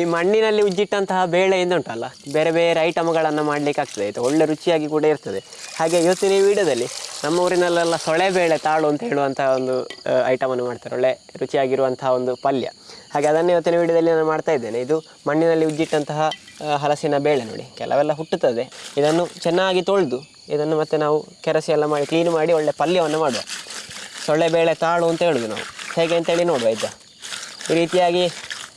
ಈ ಮಣ್ಣಿನಲ್ಲಿ ಉಜ್ಜಿಟ್ಟಂತಹ ಬೇಳೆಯಿಂದ ಉಂಟಲ್ಲ ಬೇರೆ ಬೇರೆ ಐಟಮ್ಗಳನ್ನು ಮಾಡಲಿಕ್ಕೆ ಆಗ್ತದೆ. ಆಯಿತು ಒಳ್ಳೆ ರುಚಿಯಾಗಿ ಕೂಡ ಇರ್ತದೆ. ಹಾಗೆ ಇವತ್ತಿನ ಈ ವಿಡಿಯೋದಲ್ಲಿ ನಮ್ಮ ಊರಿನಲ್ಲೆಲ್ಲ ಸೊಳೆ ಬೇಳೆ ತಾಳು ಅಂತ ಹೇಳುವಂತಹ ಒಂದು ಐಟಮನ್ನು ಮಾಡ್ತಾರೆ. ಒಳ್ಳೆ ರುಚಿಯಾಗಿರುವಂತಹ ಒಂದು ಪಲ್ಯ. ಹಾಗೆ ಅದನ್ನು ಇವತ್ತಿನ ವಿಡಿಯೋದಲ್ಲಿ ನಾನು ಮಾಡ್ತಾ ಇದ್ದೇನೆ. ಇದು ಮಣ್ಣಿನಲ್ಲಿ ಉಜ್ಜಿಟ್ಟಂತಹ ಹಲಸಿನ ಬೇಳೆ ನೋಡಿ. ಕೆಲವೆಲ್ಲ ಹುಟ್ಟುತ್ತದೆ. ಇದನ್ನು ಚೆನ್ನಾಗಿ ತೊಳೆದು, ಇದನ್ನು ಮತ್ತೆ ನಾವು ಕೆರಸಿ ಎಲ್ಲ ಮಾಡಿ ಕ್ಲೀನ್ ಮಾಡಿ ಒಳ್ಳೆ ಪಲ್ಯವನ್ನು ಮಾಡುವ. ಸೊಳ್ಳೆ ಬೇಳೆ ತಾಳು ಅಂತ ಹೇಳೋದು ನಾವು. ಹೇಗೆ ಅಂತೇಳಿ ನೋಡುವ ಆಯಿತಾ ಈ ರೀತಿಯಾಗಿ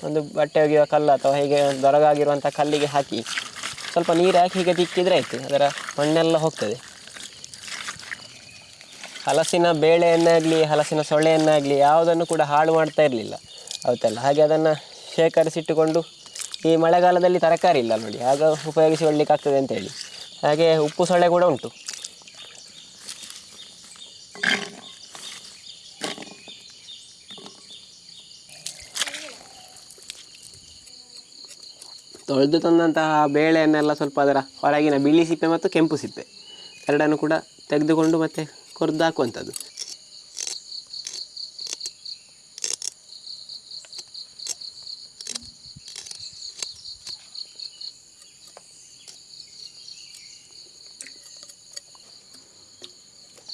ಒಂದು ಬಟ್ಟೆ ಒಗೆಯುವ ಕಲ್ಲು ಅಥವಾ ಹೀಗೆ ದೊರಗಾಗಿರುವಂಥ ಕಲ್ಲಿಗೆ ಹಾಕಿ ಸ್ವಲ್ಪ ನೀರು ಹಾಕಿ ಹೀಗೆ ತಿಕ್ಕಿದ್ರೆ ಆಯಿತು, ಅದರ ಮಣ್ಣೆಲ್ಲ ಹೋಗ್ತದೆ. ಹಲಸಿನ ಬೇಳೆಯನ್ನಾಗಲಿ, ಹಲಸಿನ ಸೊಳ್ಳೆಯನ್ನಾಗಲಿ ಯಾವುದನ್ನು ಕೂಡ ಹಾಳು ಮಾಡ್ತಾ ಇರಲಿಲ್ಲ ಅವತ್ತೆಲ್ಲ. ಹಾಗೆ ಅದನ್ನು ಶೇಖರಿಸಿಟ್ಟುಕೊಂಡು ಈ ಮಳೆಗಾಲದಲ್ಲಿ ತರಕಾರಿ ಇಲ್ಲ ನೋಡಿ, ಆಗ ಉಪಯೋಗಿಸಿಕೊಳ್ಳಿಕ್ಕಾಗ್ತದೆ ಅಂತೇಳಿ ಹಾಗೆ ಉಪ್ಪು ಸೊಳ್ಳೆ ಕೂಡ ಉಂಟು. ತೊಳೆದು ತಂದಂತಹ ಬೇಳೆಯನ್ನೆಲ್ಲ ಸ್ವಲ್ಪ ಅದರ ಹೊರಗಿನ ಬಿಳಿ ಸಿಪ್ಪೆ ಮತ್ತು ಕೆಂಪು ಸಿಪ್ಪೆ. ಎರಡನ್ನು ಕೂಡ ತೆಗೆದುಕೊಂಡು ಮತ್ತೆ ಕೊರೆದು ಹಾಕುವಂಥದ್ದು.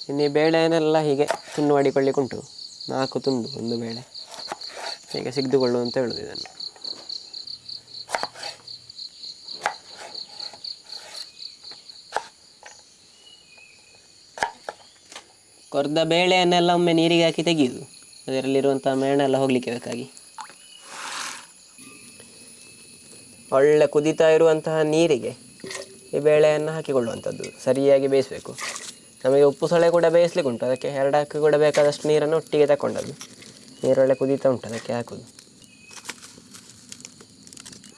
ಇನ್ನು ಬೇಳೆಯನ್ನೆಲ್ಲ ಹೀಗೆ ತುಂಡು ಮಾಡಿಕೊಳ್ಳಿಕ್ಕುಂಟು ನಾಲ್ಕು ತುಂಡು ಒಂದು ಬೇಳೆ. ಹೀಗೆ ಸಿಗ್ದುಕೊಳ್ಳುವಂತ ಹೇಳೋದು ಇದನ್ನು. ಕೊರ್ದ ಬೇಳೆಯನ್ನೆಲ್ಲ ಒಮ್ಮೆ ನೀರಿಗೆ ಹಾಕಿ ತೆಗೆಯುದು. ಅದರಲ್ಲಿರುವಂಥ ಮೇಣೆಲ್ಲ ಹೋಗಲಿಕ್ಕೆ ಬೇಕಾಗಿ. ಒಳ್ಳೆ ಕುದಿತಾ ಇರುವಂತಹ ನೀರಿಗೆ ಈ ಬೇಳೆಯನ್ನು ಹಾಕಿಕೊಳ್ಳುವಂಥದ್ದು. ಸರಿಯಾಗಿ ಬೇಯಿಸಬೇಕು. ನಮಗೆ ಉಪ್ಪು ಸೊಳೆ ಕೂಡ ಬೇಯಿಸ್ಲಿಕ್ಕೆ ಉಂಟು. ಅದಕ್ಕೆ ಎರಡು ಹಾಕಿ ಕೂಡ ಬೇಕಾದಷ್ಟು ನೀರನ್ನು ಒಟ್ಟಿಗೆ ತಗೊಂಡದ್ದು ನೀರೊಳ್ಳೆ ಕುದೀತಾ ಉಂಟು. ಅದಕ್ಕೆ ಹಾಕೋದು.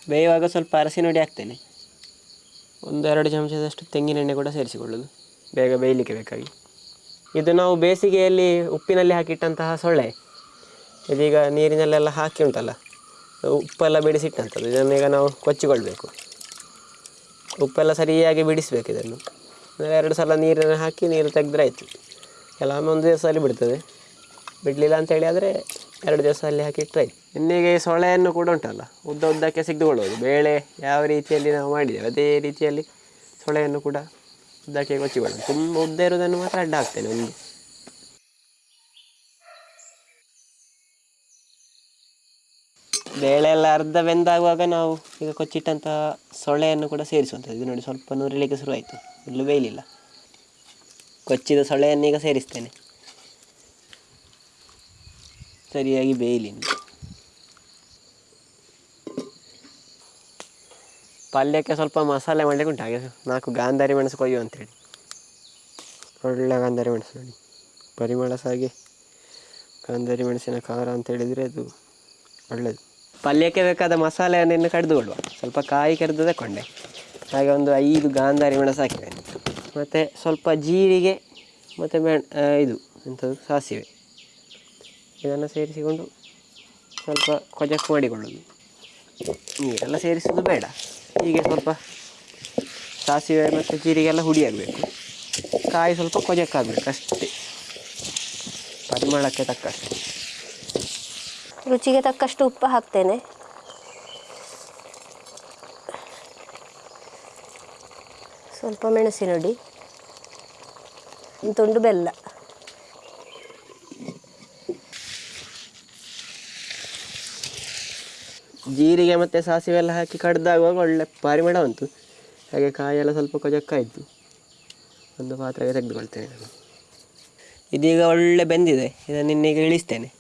ಬೇಯುವಾಗ ಸ್ವಲ್ಪ ಅರಸಿ ನೋಡಿ ಹಾಕ್ತೇನೆ. ಒಂದೆರಡು ಚಮಚದಷ್ಟು ತೆಂಗಿನೆಣ್ಣೆ ಕೂಡ ಸೇರಿಸಿಕೊಳ್ಳೋದು. ಬೇಗ ಬೇಯಲಿಕ್ಕೆ ಬೇಕಾಗಿ. ಇದು ನಾವು ಬೇಸಿಗೆಯಲ್ಲಿ ಉಪ್ಪಿನಲ್ಲಿ ಹಾಕಿಟ್ಟಂತಹ ಸೊಳ್ಳೆ. ಇದೀಗ ನೀರಿನಲ್ಲೆಲ್ಲ ಹಾಕಿ ಉಂಟಲ್ಲ, ಉಪ್ಪೆಲ್ಲ ಬಿಡಿಸಿಟ್ಟಂಥದ್ದು ಇದನ್ನೀಗ ನಾವು ಕೊಚ್ಚಿಕೊಳ್ಬೇಕು. ಉಪ್ಪೆಲ್ಲ ಸರಿಯಾಗಿ ಬಿಡಿಸ್ಬೇಕು ಇದನ್ನು. ಎರಡು ಸಲ ನೀರನ್ನು ಹಾಕಿ ನೀರು ತೆಗೆದ್ರೆ ಆಯಿತು. ಕೆಲವೊಮ್ಮೆ ಒಂದು ದಿವಸದಲ್ಲಿ ಬಿಡ್ತದೆ. ಬಿಡಲಿಲ್ಲ ಅಂತೇಳಿ ಆದರೆ ಎರಡು ದಿವಸ ಅಲ್ಲಿ ಹಾಕಿ ಇಟ್ಟರೆ ಆಯ್ತು. ಇನ್ನೀಗ ಈ ಸೊಳ್ಳೆಯನ್ನು ಕೂಡ ಉಂಟಲ್ಲ, ಉದ್ದ ಉದ್ದಕ್ಕೆ ಸಿಗ್ದುಕೊಳ್ಳೋದು ಬೇಳೆ ಯಾವ ರೀತಿಯಲ್ಲಿ ನಾವು ಮಾಡಿದ್ದೇವೆ, ಅದೇ ರೀತಿಯಲ್ಲಿ ಸೊಳೆಯನ್ನು ಕೂಡ ಉದ್ದಕ್ಕೆ ಕೊಚ್ಚಿಕೊಳ್ಳೋದು ತುಂಬ ಉದ್ದ ಇರೋದನ್ನು ಮಾತ್ರ ಅಡ್ಡ ಹಾಕ್ತೇನೆ ಒಂದು ಬೇಳೆ ಎಲ್ಲ ಅರ್ಧ ಬೆಂದಾಗುವಾಗ ನಾವು ಈಗ ಕೊಚ್ಚಿಟ್ಟಂತಹ ಸೊಳ್ಳೆಯನ್ನು ಕೂಡ ಸೇರಿಸುವಂಥದ್ದು ಇದು ನೋಡಿ ಸ್ವಲ್ಪ ನುರಿಲಿಕ್ಕೆ ಶುರುವಾಯಿತು ಇಲ್ಲೂ ಬೇಯಲಿಲ್ಲ ಕೊಚ್ಚಿದ ಸೊಳ್ಳೆಯನ್ನು ಈಗ ಸೇರಿಸ್ತೇನೆ ಸರಿಯಾಗಿ ಬೇಯಲಿ ಪಲ್ಯಕ್ಕೆ ಸ್ವಲ್ಪ ಮಸಾಲೆ ಮಾಡಲಿಕ್ಕೆ ಉಂಟು. ಹಾಗೆ ನಾಲ್ಕು ಗಾಂಧಾರಿ ಮೆಣಸು ಕೊಯ್ಯು ಅಂತೇಳಿ. ಒಳ್ಳೆ ಗಾಂಧಾರಿ ಮೆಣಸು ನೋಡಿ. ಪರಿಮಳ ಸಾಗಿ ಗಾಂಧಾರಿ ಮೆಣಸಿನ ಖಾರ ಅಂತ ಹೇಳಿದರೆ ಅದು ಒಳ್ಳೆಯದು ಪಲ್ಯಕ್ಕೆ ಬೇಕಾದ ಮಸಾಲೆಯನ್ನು ಕಡಿದುಕೊಳ್ಳುವ. ಸ್ವಲ್ಪ ಕಾಯಿ ಕರೆದು ತಗೊಂಡೆ ಹಾಗೆ ಒಂದು ಐದು ಗಾಂಧಾರಿ ಮೆಣಸು ಹಾಕಿದೆ. ಮತ್ತು ಸ್ವಲ್ಪ ಜೀರಿಗೆ ಮತ್ತು ಮೆಣ ಇದು ಎಂಥದ್ದು ಸಾಸಿವೆ. ಇದನ್ನು ಸೇರಿಸಿಕೊಂಡು ಸ್ವಲ್ಪ ಕೊಜಕ್ ಮಾಡಿಕೊಳ್ಳೋದು ನೀರೆಲ್ಲ ಸೇರಿಸೋದು ಬೇಡ. ಹೀಗೆ ಸ್ವಲ್ಪ ಸಾಸಿವೆ ಮತ್ತು ಜೀರಿಗೆಲ್ಲ ಹುಡಿಯಾಗಬೇಕು ಕಾಯಿ ಸ್ವಲ್ಪ ಕೊಜಕ್ಕಾಗಬೇಕು ಅಷ್ಟೇ. ಪರಿಮಳಕ್ಕೆ ತಕ್ಕಷ್ಟು. ರುಚಿಗೆ ತಕ್ಕಷ್ಟು ಉಪ್ಪು ಹಾಕ್ತೇನೆ. ಸ್ವಲ್ಪ ಮೆಣಸಿನೊಡಿ, ತುಂಡು ಬೆಲ್ಲ. ಜೀರಿಗೆ ಮತ್ತು ಸಾಸಿವೆ ಎಲ್ಲ ಹಾಕಿ ಕಡ್ದಾಗುವಾಗ ಒಳ್ಳೆ ಪರಿಮಳ ಬಂತು ಹಾಗೆ ಕಾಯೆಲ್ಲ ಸ್ವಲ್ಪ ಕೊಜಕ್ಕಾಯಿತು. ಒಂದು ಪಾತ್ರೆಗೆ ತೆಗೆದುಕೊಳ್ತೇನೆ ನಾನು. ಇದೀಗ ಒಳ್ಳೆ ಬೆಂದಿದೆ. ಇದನ್ನು ಇನ್ನೀಗ ಇಳಿಸ್ತೇನೆ.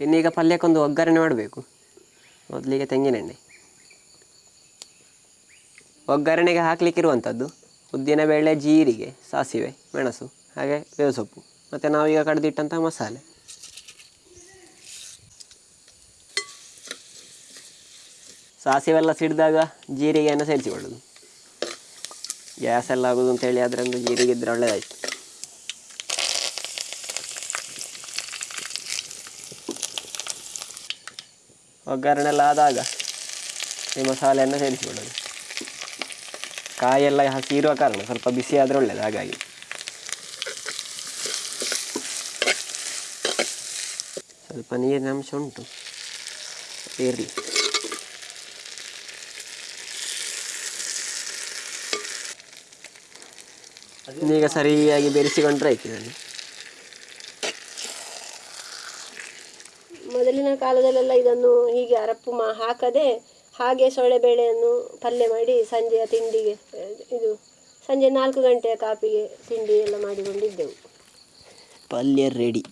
ಇನ್ನೀಗ ಪಲ್ಯಕ್ಕೊಂದು ಒಗ್ಗರಣೆ ಮಾಡಬೇಕು. ಮೊದಲಿಗೆ ತೆಂಗಿನೆಣ್ಣೆ. ಒಗ್ಗರಣೆಗೆ ಹಾಕ್ಲಿಕ್ಕಿರುವಂಥದ್ದು ಉದ್ದಿನಬೇಳೆ ಜೀರಿಗೆ, ಸಾಸಿವೆ, ಮೆಣಸು, ಹಾಗೆ ಬೇವು ಸೊಪ್ಪು. ಮತ್ತು ನಾವೀಗ ಕಡ್ದಿಟ್ಟಂಥ ಮಸಾಲೆ. ಸಾಸಿವೆಲ್ಲ ಸಿಡಿದಾಗ ಜೀರಿಗೆಯನ್ನು ಸೇರಿಸಿಕೊಳ್ಳೋದು. ಗ್ಯಾಸ್ ಎಲ್ಲ ಆಗೋದು ಅಂತೇಳಿ ಅದರಿಂದ ಜೀರಿಗೆ ಇದ್ರೆ ಒಳ್ಳೆಯದಾಯ್ತು ಒಗ್ಗರಣೆ ಎಲ್ಲ ಆದಾಗ ಈ ಮಸಾಲೆಯನ್ನು ಸೇರಿಸಿಕೊಳ್ಳೋದು. ಕಾಯೆಲ್ಲ ಹಸಿ ಇರುವ ಕಾರಣ ಸ್ವಲ್ಪ ಬಿಸಿ ಆದರೆ ಒಳ್ಳೆಯದು ಹಾಗಾಗಿ. ಸ್ವಲ್ಪ ನೀರಿನ ಅಂಶ ಉಂಟು. ಇರಲಿ. ಈಗ ಸರಿಯಾಗಿ ಬೆರೆಸಿಕೊಂಡ್ರೆ ಆಯ್ತು ಇದನ್ನು ಮೊದಲಿನ ಕಾಲದಲ್ಲೆಲ್ಲ ಇದನ್ನು ಹೀಗೆ ಅರಪ್ಪು ಮಾ ಹಾಕದೆ ಹಾಗೆ ಸೊಳ್ಳೆಬೇಳೆಯನ್ನು ಪಲ್ಯ ಮಾಡಿ ಸಂಜೆಯ ತಿಂಡಿಗೆ ಇದು ಸಂಜೆ ನಾಲ್ಕು ಗಂಟೆಯ ಕಾಪಿಗೆ ತಿಂಡಿ ಎಲ್ಲ ಮಾಡಿಕೊಂಡಿದ್ದೆವು. ಪಲ್ಯ ರೆಡಿ